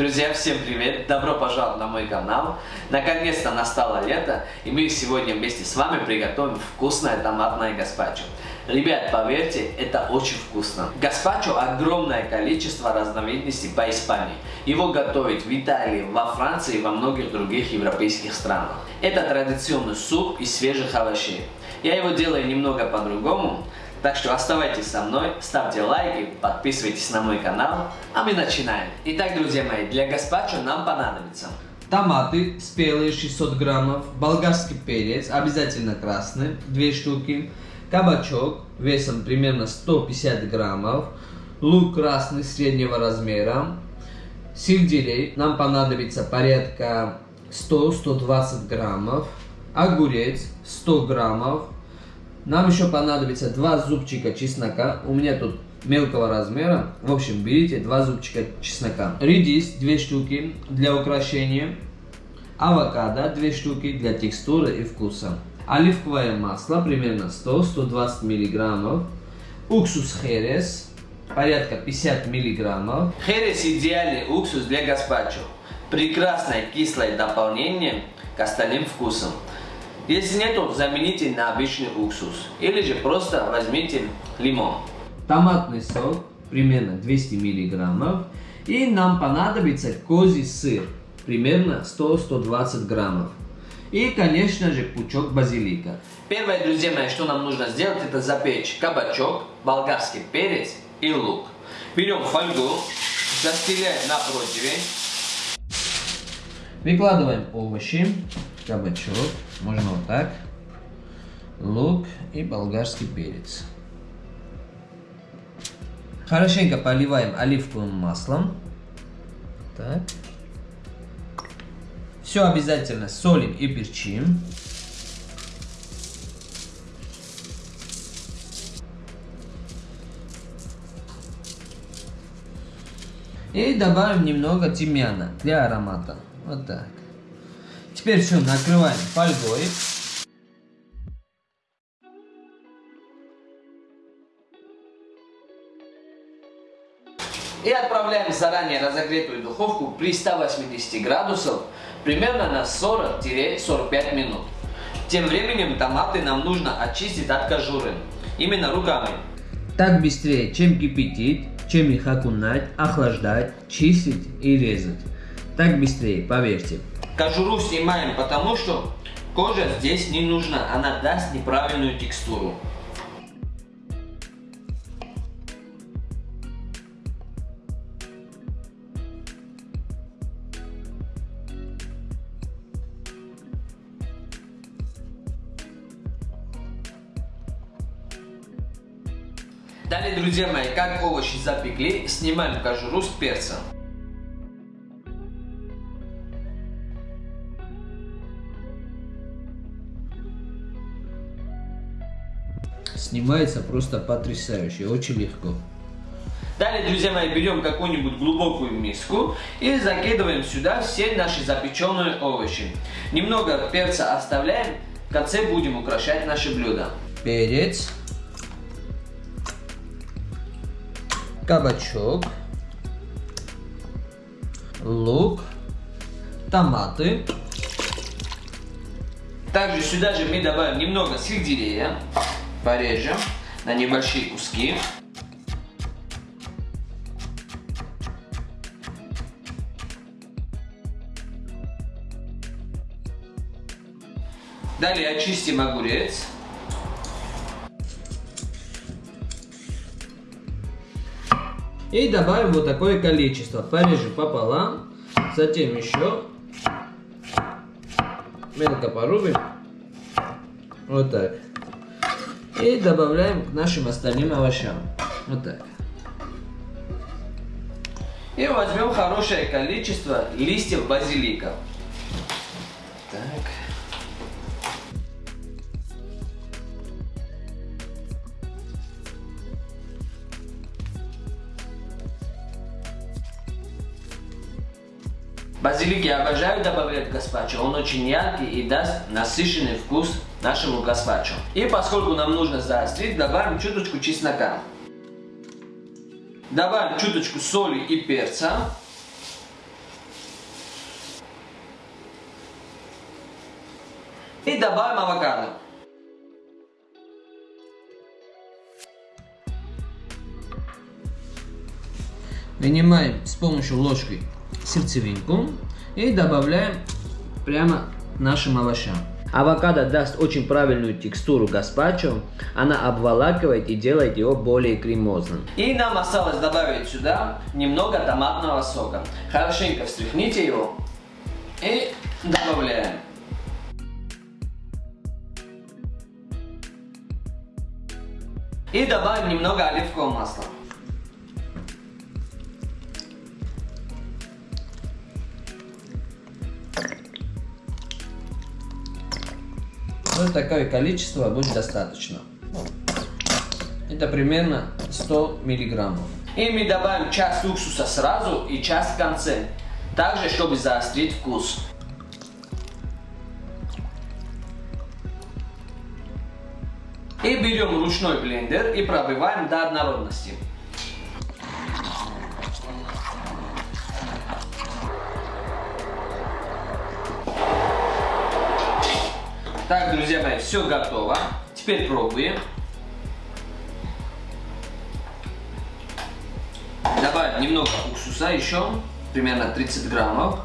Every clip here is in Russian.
Друзья, всем привет! Добро пожаловать на мой канал. Наконец-то настало лето, и мы сегодня вместе с вами приготовим вкусное томатное гаспачо. Ребят, поверьте, это очень вкусно. Гаспачо огромное количество разновидностей по Испании. Его готовят в Италии, во Франции и во многих других европейских странах. Это традиционный суп из свежих овощей. Я его делаю немного по-другому, так что оставайтесь со мной, ставьте лайки, подписывайтесь на мой канал, а мы начинаем. Итак, друзья мои, для гаспачо нам понадобится томаты спелые 600 граммов, болгарский перец, обязательно красный, 2 штуки, кабачок весом примерно 150 граммов, лук красный среднего размера, сельдерей, нам понадобится порядка 100-120 граммов, огурец 100 граммов, нам еще понадобится два зубчика чеснока. У меня тут мелкого размера. В общем, берите два зубчика чеснока. Редис две штуки для украшения. Авокадо две штуки для текстуры и вкуса. Оливковое масло примерно 100-120 миллиграммов. Уксус херес порядка 50 миллиграммов. Херес идеальный уксус для гаспачо. Прекрасное кислое дополнение к остальным вкусам. Если нет, то замените на обычный уксус. Или же просто возьмите лимон. Томатный сок, примерно 200 миллиграммов. И нам понадобится козий сыр, примерно 100-120 граммов. И, конечно же, пучок базилика. Первое, друзья мои, что нам нужно сделать, это запечь кабачок, болгарский перец и лук. Берем фольгу, застеляем на противень. Выкладываем овощи кабачок, можно вот так, лук и болгарский перец. Хорошенько поливаем оливковым маслом. Так. Все обязательно солим и перчим. И добавим немного тимьяна для аромата. Вот так. Теперь все, накрываем фольгой. И отправляем заранее разогретую духовку при 180 градусов примерно на 40-45 минут. Тем временем томаты нам нужно очистить от кожуры, именно руками. Так быстрее, чем кипятить, чем их окунать, охлаждать, чистить и резать. Так быстрее, поверьте. Кожуру снимаем, потому что кожа здесь не нужна, она даст неправильную текстуру. Далее, друзья мои, как овощи запекли, снимаем кожуру с перцем. Снимается просто потрясающе, очень легко. Далее, друзья мои, берем какую-нибудь глубокую миску и закидываем сюда все наши запеченные овощи. Немного перца оставляем, в конце будем украшать наше блюдо. Перец, кабачок, лук, томаты. Также сюда же мы добавим немного сельдерея порежем на небольшие куски. Далее очистим огурец. И добавим вот такое количество. Порежем пополам. Затем еще мелко порубим. Вот так. И добавляем к нашим остальным овощам. Вот так. И возьмем хорошее количество листьев базилика. Так. Базилик я обожаю добавлять гаспачо, он очень яркий и даст насыщенный вкус нашему гаспачо. И поскольку нам нужно заострить, добавим чуточку чеснока. Добавим чуточку соли и перца. И добавим авокадо. Вынимаем с помощью ложки сердцевинку и добавляем прямо нашим овощам. Авокадо даст очень правильную текстуру гаспачо, она обволакивает и делает его более кремозным. И нам осталось добавить сюда немного томатного сока. Хорошенько встряхните его и добавляем. И добавим немного оливкового масла. Вот такое количество будет достаточно. Это примерно 100 миллиграммов. И мы добавим часть уксуса сразу и часть в конце. Также, чтобы заострить вкус. И берем ручной блендер и пробиваем до однородности. Так, друзья мои, все готово. Теперь пробуем. Добавим немного уксуса еще, примерно 30 граммов.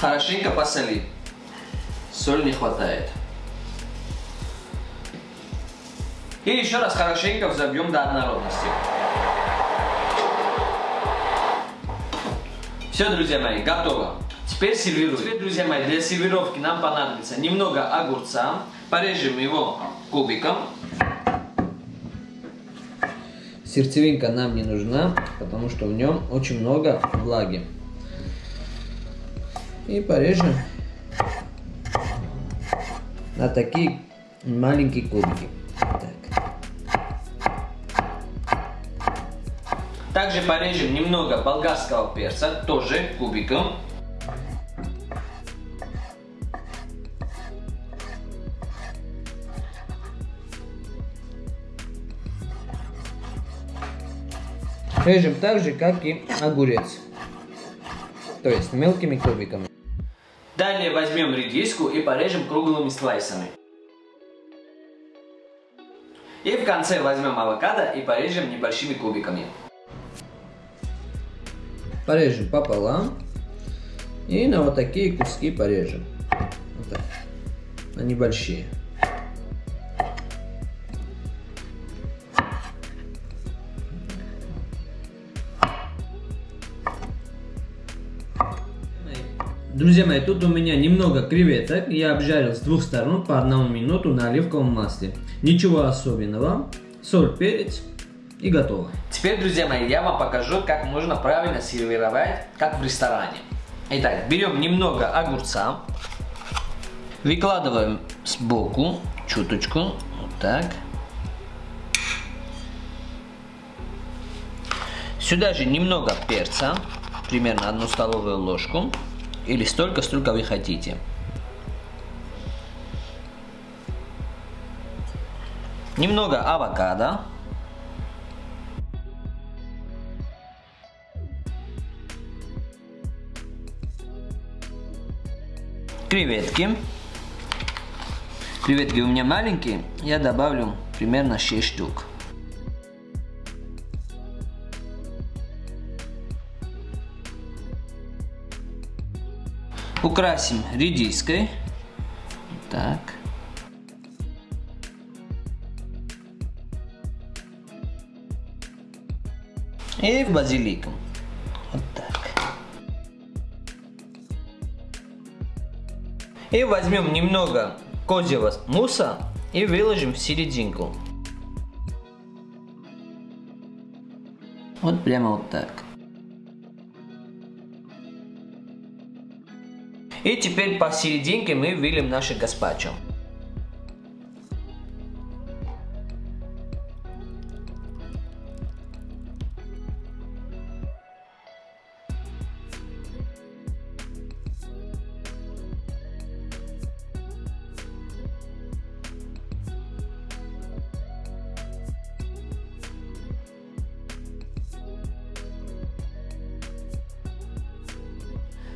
Хорошенько посолим. Соль не хватает. И еще раз хорошенько взобьем до однородности. Все, друзья мои, готово. Теперь сервируем. Теперь, друзья мои, для сервировки нам понадобится немного огурца. Порежем его кубиком. Сердцевинка нам не нужна, потому что в нем очень много влаги. И порежем на такие маленькие кубики. Также порежем немного болгарского перца, тоже кубиком. Режем так же, как и огурец. То есть мелкими кубиками. Далее возьмем редиску и порежем круглыми слайсами. И в конце возьмем авокадо и порежем небольшими кубиками порежем пополам и на вот такие куски порежем. Вот так. Они большие. Друзья мои, тут у меня немного креветок. Я обжарил с двух сторон по одному минуту на оливковом масле. Ничего особенного. Соль, перец и готово. Теперь, друзья мои, я вам покажу, как можно правильно сервировать, как в ресторане. Итак, берем немного огурца, выкладываем сбоку, чуточку, вот так. Сюда же немного перца, примерно одну столовую ложку, или столько, сколько вы хотите. Немного авокадо. Креветки. Креветки у меня маленькие, я добавлю примерно 6 штук. Украсим редиской. Так. И базиликом. И возьмем немного козьего муса и выложим в серединку. Вот прямо вот так. И теперь посерединке мы выльем наше гаспачо.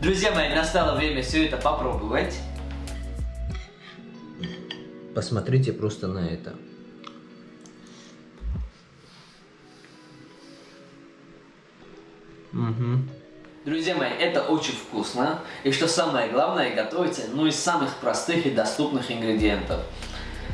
Друзья мои, настало время все это попробовать. Посмотрите просто на это. Угу. Друзья мои, это очень вкусно. И что самое главное, готовится ну из самых простых и доступных ингредиентов.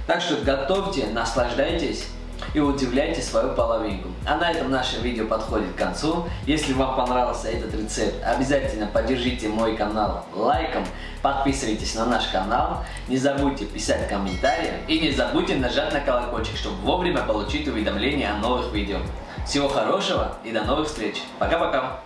Так что готовьте, наслаждайтесь и удивляйте свою половинку. А на этом наше видео подходит к концу. Если вам понравился этот рецепт, обязательно поддержите мой канал лайком, подписывайтесь на наш канал, не забудьте писать комментарии и не забудьте нажать на колокольчик, чтобы вовремя получить уведомления о новых видео. Всего хорошего и до новых встреч. Пока-пока.